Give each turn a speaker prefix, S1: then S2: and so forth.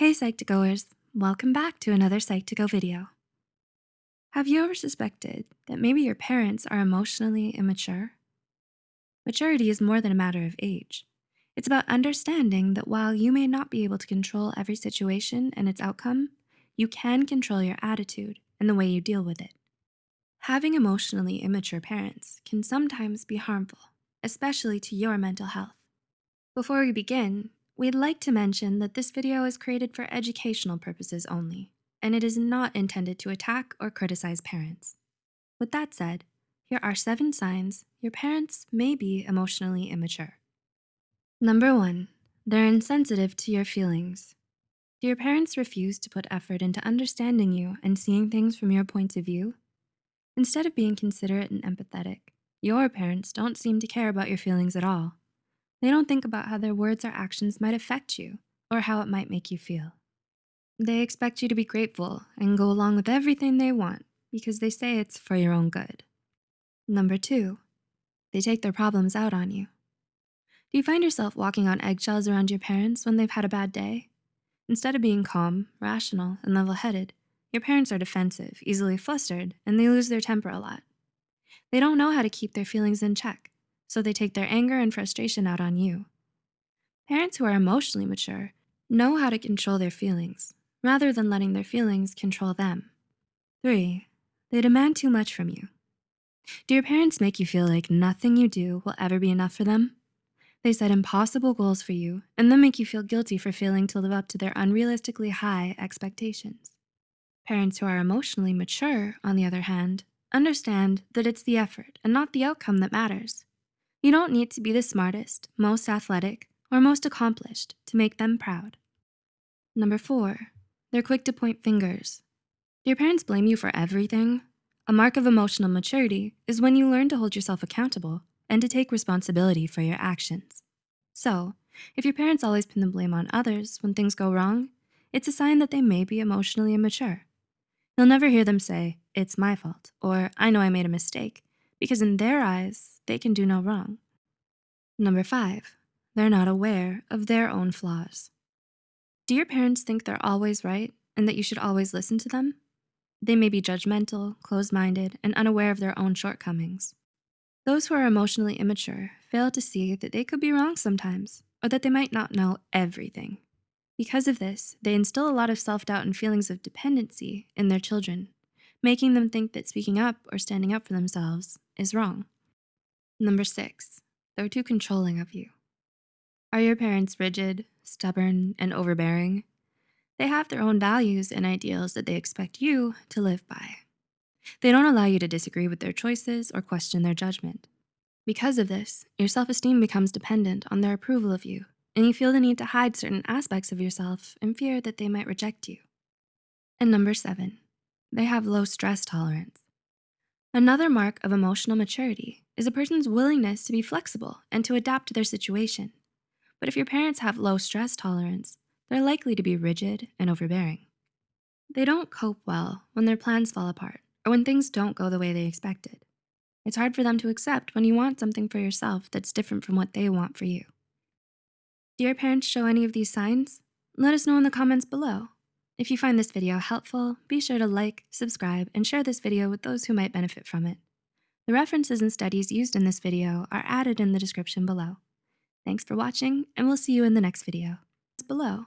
S1: Hey Psych2Goers, welcome back to another Psych2Go video. Have you ever suspected that maybe your parents are emotionally immature? Maturity is more than a matter of age. It's about understanding that while you may not be able to control every situation and its outcome, you can control your attitude and the way you deal with it. Having emotionally immature parents can sometimes be harmful, especially to your mental health. Before we begin, we'd like to mention that this video is created for educational purposes only, and it is not intended to attack or criticize parents. With that said, here are seven signs your parents may be emotionally immature. Number one, they're insensitive to your feelings. Do your parents refuse to put effort into understanding you and seeing things from your point of view? Instead of being considerate and empathetic, your parents don't seem to care about your feelings at all. They don't think about how their words or actions might affect you or how it might make you feel. They expect you to be grateful and go along with everything they want because they say it's for your own good. Number two, they take their problems out on you. Do you find yourself walking on eggshells around your parents when they've had a bad day? Instead of being calm, rational, and level-headed, your parents are defensive, easily flustered, and they lose their temper a lot. They don't know how to keep their feelings in check, so they take their anger and frustration out on you. Parents who are emotionally mature know how to control their feelings rather than letting their feelings control them. Three, they demand too much from you. Do your parents make you feel like nothing you do will ever be enough for them? They set impossible goals for you and then make you feel guilty for failing to live up to their unrealistically high expectations. Parents who are emotionally mature, on the other hand, understand that it's the effort and not the outcome that matters. You don't need to be the smartest, most athletic, or most accomplished to make them proud. Number four, they're quick to point fingers. Do your parents blame you for everything? A mark of emotional maturity is when you learn to hold yourself accountable and to take responsibility for your actions. So, if your parents always pin the blame on others when things go wrong, it's a sign that they may be emotionally immature. You'll never hear them say, it's my fault, or I know I made a mistake, because in their eyes, they can do no wrong. Number five, they're not aware of their own flaws. Do your parents think they're always right and that you should always listen to them? They may be judgmental, closed-minded, and unaware of their own shortcomings. Those who are emotionally immature fail to see that they could be wrong sometimes, or that they might not know everything. Because of this, they instill a lot of self-doubt and feelings of dependency in their children, making them think that speaking up or standing up for themselves is wrong. Number six, they're too controlling of you. Are your parents rigid, stubborn, and overbearing? They have their own values and ideals that they expect you to live by. They don't allow you to disagree with their choices or question their judgment. Because of this, your self-esteem becomes dependent on their approval of you, and you feel the need to hide certain aspects of yourself in fear that they might reject you. And number seven, they have low stress tolerance. Another mark of emotional maturity is a person's willingness to be flexible and to adapt to their situation. But if your parents have low stress tolerance, they're likely to be rigid and overbearing. They don't cope well when their plans fall apart or when things don't go the way they expected. It's hard for them to accept when you want something for yourself that's different from what they want for you. Do your parents show any of these signs? Let us know in the comments below. If you find this video helpful, be sure to like, subscribe, and share this video with those who might benefit from it. The references and studies used in this video are added in the description below. Thanks for watching, and we'll see you in the next video. Below.